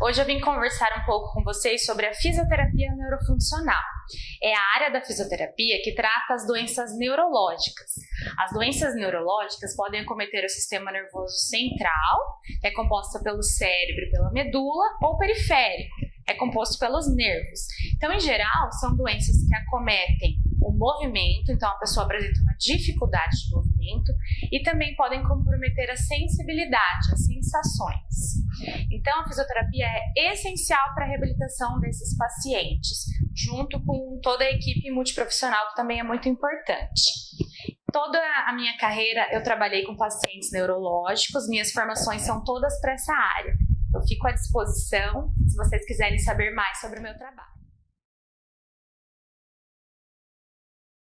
Hoje eu vim conversar um pouco com vocês sobre a fisioterapia neurofuncional. É a área da fisioterapia que trata as doenças neurológicas. As doenças neurológicas podem acometer o sistema nervoso central, que é composto pelo cérebro pela medula, ou periférico, é composto pelos nervos. Então, em geral, são doenças que acometem o movimento, então a pessoa apresenta uma dificuldade de movimento e também podem comprometer a sensibilidade, as sensações. Então a fisioterapia é essencial para a reabilitação desses pacientes, junto com toda a equipe multiprofissional que também é muito importante. Toda a minha carreira eu trabalhei com pacientes neurológicos, minhas formações são todas para essa área. Eu fico à disposição se vocês quiserem saber mais sobre o meu trabalho.